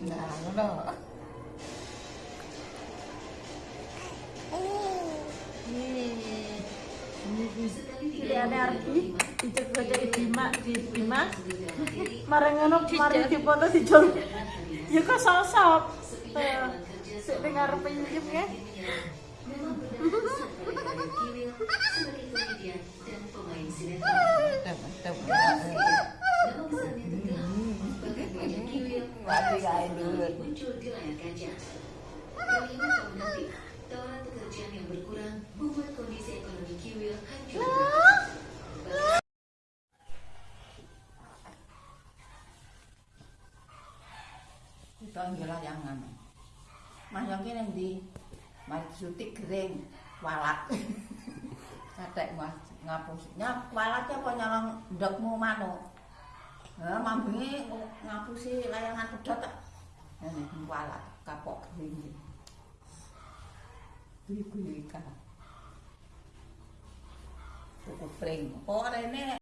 ngono. Pilihannya Arbi, dicek-cek Bima, di Bima, marang ngono kemarin di foto di Jol. Ya kok sosok. Sik ning arep nyip ya. Mantap, mantap. Mati kae dulu. muncul di layar kaca. Kelima tahun nanti, tawaran pekerjaan yang berkurang membuat kondisi ekonomi Kiwil hancur. Kita. Mas yang kene ndi? Mas sutik kering walak. Katek Mas ngapus. Nyap walaknya apa nyolong ndokmu manuk? mambengi ngapusi layangan kuda tak ini kepala kapok ini beri kuyika Kok pring. Kok ini